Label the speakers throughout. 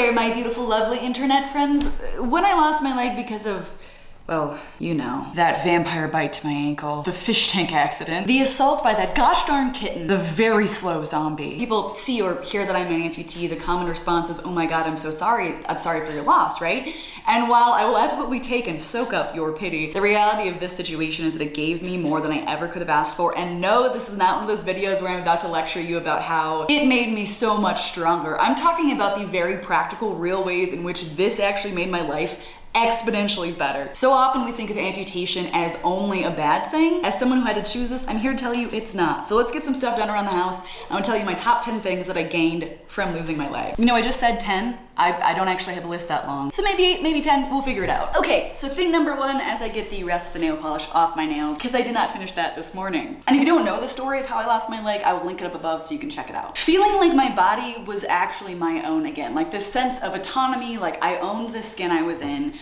Speaker 1: there, my beautiful, lovely internet friends. When I lost my leg because of well, you know, that vampire bite to my ankle, the fish tank accident, the assault by that gosh darn kitten, the very slow zombie. People see or hear that I'm an amputee, the common response is, oh my god, I'm so sorry, I'm sorry for your loss, right? And while I will absolutely take and soak up your pity, the reality of this situation is that it gave me more than I ever could have asked for. And no, this is not one of those videos where I'm about to lecture you about how it made me so much stronger. I'm talking about the very practical, real ways in which this actually made my life exponentially better. So often we think of amputation as only a bad thing. As someone who had to choose this, I'm here to tell you it's not. So let's get some stuff done around the house. I'm gonna tell you my top 10 things that I gained from losing my leg. You know, I just said 10. I, I don't actually have a list that long. So maybe eight, maybe 10, we'll figure it out. Okay, so thing number one, as I get the rest of the nail polish off my nails, because I did not finish that this morning. And if you don't know the story of how I lost my leg, I will link it up above so you can check it out. Feeling like my body was actually my own again, like this sense of autonomy, like I owned the skin I was in,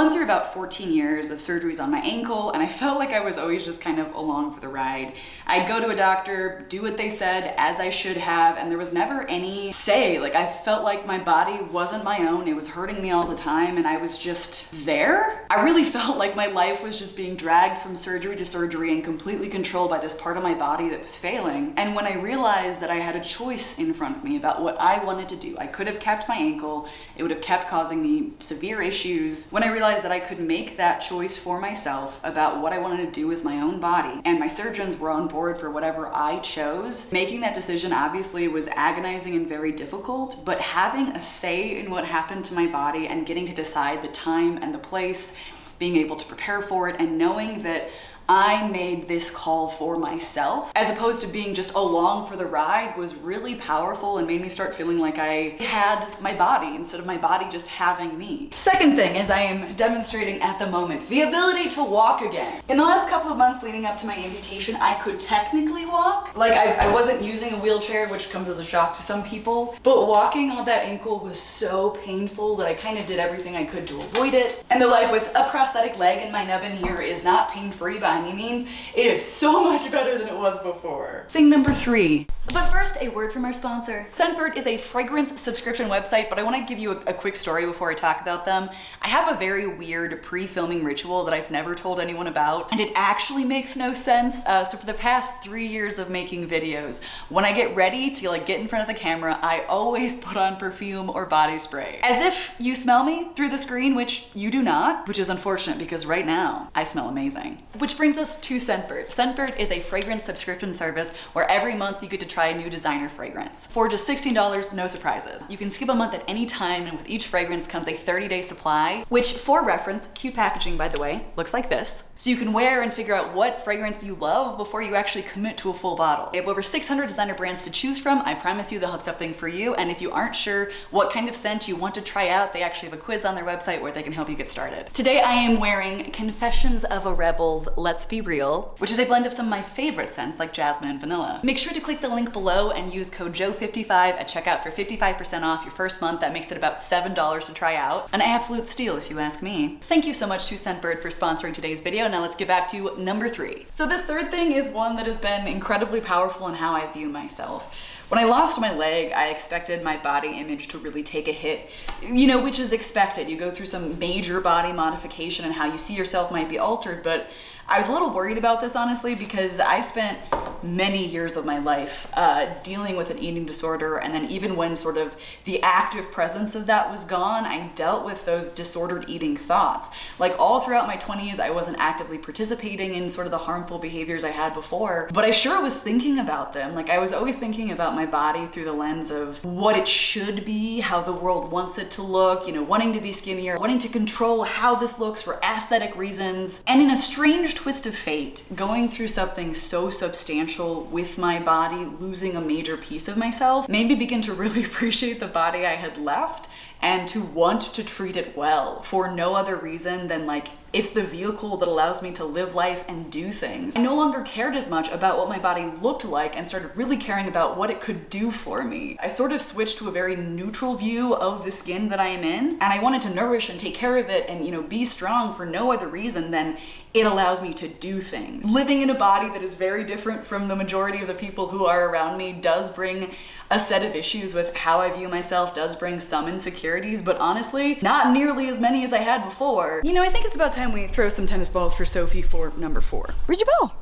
Speaker 1: went through about 14 years of surgeries on my ankle and I felt like I was always just kind of along for the ride. I'd go to a doctor, do what they said as I should have, and there was never any say. Like I felt like my body wasn't my own. It was hurting me all the time and I was just there. I really felt like my life was just being dragged from surgery to surgery and completely controlled by this part of my body that was failing. And when I realized that I had a choice in front of me about what I wanted to do, I could have kept my ankle. It would have kept causing me severe issues. When I I realized that I could make that choice for myself about what I wanted to do with my own body. And my surgeons were on board for whatever I chose. Making that decision obviously was agonizing and very difficult, but having a say in what happened to my body and getting to decide the time and the place being able to prepare for it and knowing that I made this call for myself as opposed to being just along for the ride was really powerful and made me start feeling like I had my body instead of my body just having me. Second thing is I am demonstrating at the moment the ability to walk again. In the last couple of months leading up to my amputation, I could technically walk. Like I, I wasn't using a wheelchair, which comes as a shock to some people, but walking on that ankle was so painful that I kind of did everything I could to avoid it. And the life with a prosthetic leg and my nubbin here is not pain-free by any means. It is so much better than it was before. Thing number three. But first, a word from our sponsor. Scentbird is a fragrance subscription website, but I wanna give you a, a quick story before I talk about them. I have a very weird pre-filming ritual that I've never told anyone about, and it actually makes no sense. Uh, so for the past three years of making videos, when I get ready to like get in front of the camera, I always put on perfume or body spray. As if you smell me through the screen, which you do not, which is unfortunate because right now I smell amazing. Which brings us to Scentbird. Scentbird is a fragrance subscription service where every month you get to try a new designer fragrance. For just $16, no surprises. You can skip a month at any time and with each fragrance comes a 30-day supply, which for reference, cute packaging by the way, looks like this. So you can wear and figure out what fragrance you love before you actually commit to a full bottle. They have over 600 designer brands to choose from. I promise you they'll have something for you. And if you aren't sure what kind of scent you want to try out, they actually have a quiz on their website where they can help you get started. Today I am wearing Confessions of a Rebel's Let's Be Real, which is a blend of some of my favorite scents like jasmine and vanilla. Make sure to click the link below and use code JOE55 at checkout for 55% off your first month. That makes it about $7 to try out. An absolute steal if you ask me. Thank you so much to Scentbird for sponsoring today's video now let's get back to number three. So this third thing is one that has been incredibly powerful in how I view myself. When I lost my leg, I expected my body image to really take a hit, you know, which is expected. You go through some major body modification and how you see yourself might be altered, but I was a little worried about this honestly because I spent many years of my life uh, dealing with an eating disorder and then even when sort of the active presence of that was gone, I dealt with those disordered eating thoughts. Like all throughout my 20s, I wasn't actively participating in sort of the harmful behaviors I had before, but I sure was thinking about them. Like I was always thinking about my body through the lens of what it should be, how the world wants it to look, you know, wanting to be skinnier, wanting to control how this looks for aesthetic reasons. And in a strange twist of fate, going through something so substantial with my body, losing a major piece of myself, made me begin to really appreciate the body I had left and to want to treat it well for no other reason than like it's the vehicle that allows me to live life and do things. I no longer cared as much about what my body looked like and started really caring about what it could do for me. I sort of switched to a very neutral view of the skin that I am in, and I wanted to nourish and take care of it and, you know, be strong for no other reason than it allows me to do things. Living in a body that is very different from the majority of the people who are around me does bring a set of issues with how I view myself, does bring some insecurities, but honestly, not nearly as many as I had before. You know, I think it's about time we throw some tennis balls for Sophie for number four. Where's your ball?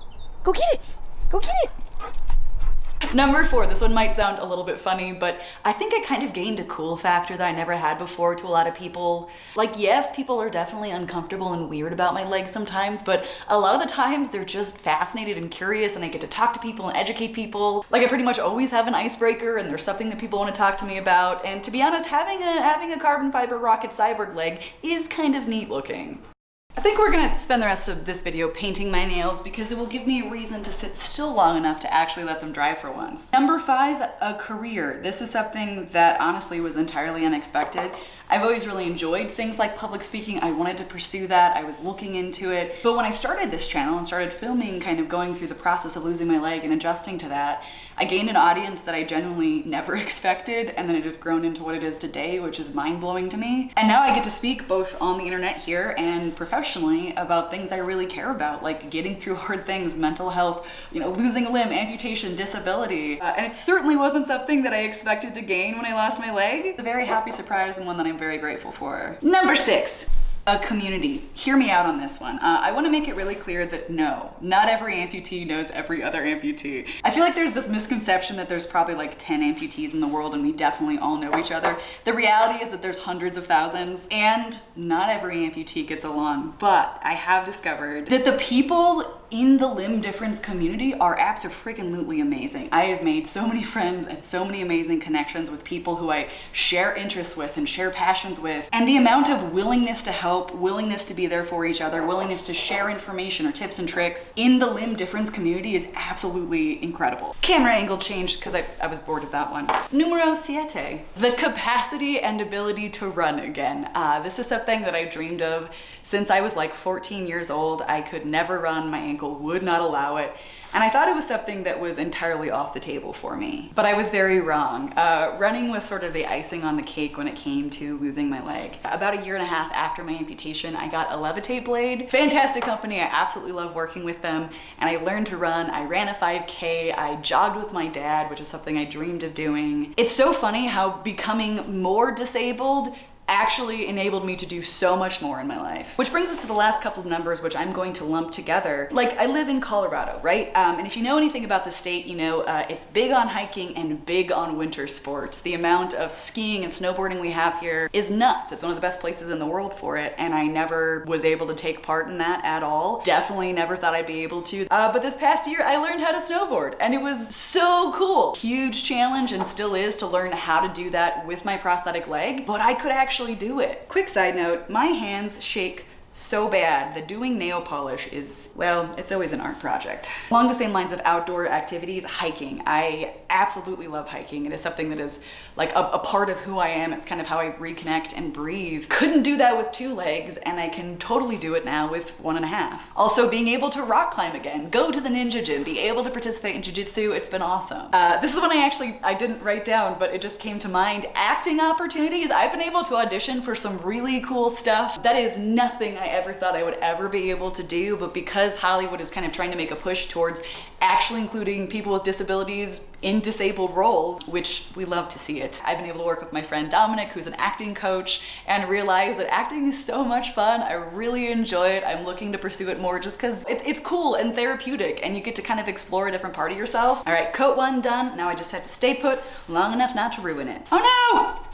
Speaker 1: Go get it. Go get it. Number four, this one might sound a little bit funny, but I think I kind of gained a cool factor that I never had before to a lot of people. Like, yes, people are definitely uncomfortable and weird about my legs sometimes, but a lot of the times they're just fascinated and curious and I get to talk to people and educate people. Like I pretty much always have an icebreaker and there's something that people want to talk to me about. And to be honest, having a, having a carbon fiber rocket cyborg leg is kind of neat looking. I think we're gonna spend the rest of this video painting my nails because it will give me a reason to sit still long enough to actually let them dry for once. Number five, a career. This is something that honestly was entirely unexpected. I've always really enjoyed things like public speaking. I wanted to pursue that. I was looking into it. But when I started this channel and started filming, kind of going through the process of losing my leg and adjusting to that, I gained an audience that I genuinely never expected. And then it has grown into what it is today, which is mind blowing to me. And now I get to speak both on the internet here and professionally about things I really care about, like getting through hard things, mental health, you know, losing a limb, amputation, disability. Uh, and it certainly wasn't something that I expected to gain when I lost my leg. A very happy surprise and one that I'm very grateful for. Number six, a community. Hear me out on this one. Uh, I want to make it really clear that no, not every amputee knows every other amputee. I feel like there's this misconception that there's probably like 10 amputees in the world and we definitely all know each other. The reality is that there's hundreds of thousands and not every amputee gets along, but I have discovered that the people in the limb difference community our apps are freaking amazing. I have made so many friends and so many amazing connections with people who I share interests with and share passions with. And the amount of willingness to help, willingness to be there for each other, willingness to share information or tips and tricks in the limb difference community is absolutely incredible. Camera angle changed because I, I was bored of that one. Numero siete, the capacity and ability to run again. Uh, this is something that I dreamed of since I was like 14 years old. I could never run my ankle would not allow it. And I thought it was something that was entirely off the table for me, but I was very wrong. Uh, running was sort of the icing on the cake when it came to losing my leg. About a year and a half after my amputation, I got a Levitate blade. Fantastic company, I absolutely love working with them. And I learned to run, I ran a 5K, I jogged with my dad, which is something I dreamed of doing. It's so funny how becoming more disabled actually enabled me to do so much more in my life. Which brings us to the last couple of numbers, which I'm going to lump together. Like I live in Colorado, right? Um, and if you know anything about the state, you know uh, it's big on hiking and big on winter sports. The amount of skiing and snowboarding we have here is nuts. It's one of the best places in the world for it. And I never was able to take part in that at all. Definitely never thought I'd be able to. Uh, but this past year, I learned how to snowboard and it was so cool. Huge challenge and still is to learn how to do that with my prosthetic leg, but I could actually actually do it. Quick side note, my hands shake so bad that doing nail polish is, well, it's always an art project. Along the same lines of outdoor activities, hiking. I absolutely love hiking. It is something that is like a, a, part of who I am. It's kind of how I reconnect and breathe. Couldn't do that with two legs and I can totally do it now with one and a half. Also being able to rock climb again, go to the ninja gym, be able to participate in jujitsu, it's been awesome. Uh, this is one I actually, I didn't write down, but it just came to mind. Acting opportunities. I've been able to audition for some really cool stuff. That is nothing I ever thought I would ever be able to do, but because Hollywood is kind of trying to make a push towards actually including people with disabilities in disabled roles, which we love to see it. I've been able to work with my friend Dominic, who's an acting coach, and realize that acting is so much fun. I really enjoy it. I'm looking to pursue it more just because it's, it's cool and therapeutic and you get to kind of explore a different part of yourself. All right, coat one done. Now I just have to stay put long enough not to ruin it. Oh no!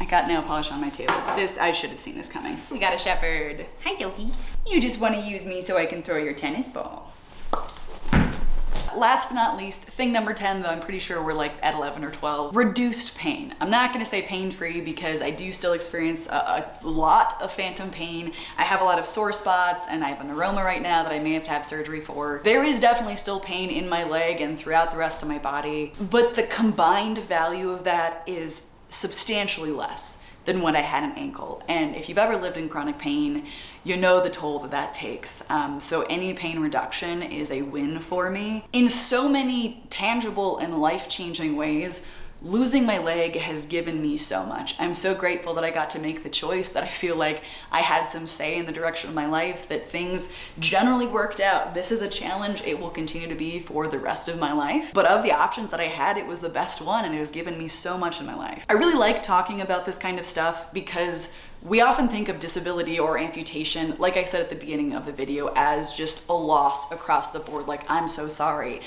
Speaker 1: I got nail polish on my table. This, I should have seen this coming. We got a shepherd. Hi, Sophie. You just want to use me so I can throw your tennis ball. Last but not least, thing number 10, though I'm pretty sure we're like at 11 or 12, reduced pain. I'm not gonna say pain-free because I do still experience a, a, lot of phantom pain. I have a lot of sore spots and I have a neuroma right now that I may have to have surgery for. There is definitely still pain in my leg and throughout the rest of my body, but the combined value of that is substantially less than when I had an ankle. And if you've ever lived in chronic pain, you know the toll that that takes. Um, so any pain reduction is a win for me. In so many tangible and life-changing ways, losing my leg has given me so much. I'm so grateful that I got to make the choice, that I feel like I had some say in the direction of my life, that things generally worked out. This is a challenge it will continue to be for the rest of my life. But of the options that I had, it was the best one and it has given me so much in my life. I really like talking about this kind of stuff because we often think of disability or amputation, like I said at the beginning of the video, as just a loss across the board, like I'm so sorry.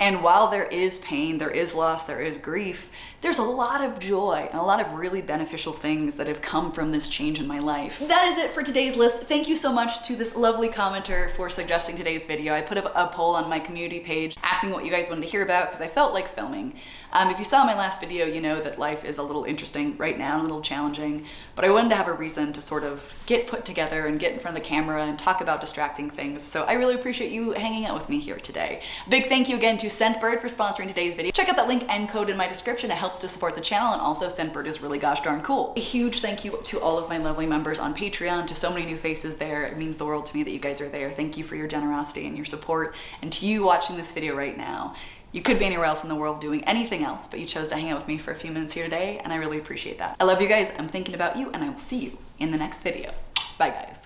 Speaker 1: And while there is pain, there is loss, there is grief, there's a lot of joy and a lot of really beneficial things that have come from this change in my life. That is it for today's list. Thank you so much to this lovely commenter for suggesting today's video. I put a, a poll on my community page asking what you guys wanted to hear about because I felt like filming. Um, if you saw my last video, you know that life is a little interesting right now, and a little challenging, but I wanted to have a reason to sort of get put together and get in front of the camera and talk about distracting things. So I really appreciate you hanging out with me here today. Big thank you again to Scentbird for sponsoring today's video. Check out that link and code in my description. It helps to support the channel and also Scentbird is really gosh darn cool. A huge thank you to all of my lovely members on Patreon, to so many new faces there. It means the world to me that you guys are there. Thank you for your generosity and your support. And to you watching this video right now, you could be anywhere else in the world doing anything else, but you chose to hang out with me for a few minutes here today, and I really appreciate that. I love you guys, I'm thinking about you, and I will see you in the next video. Bye guys.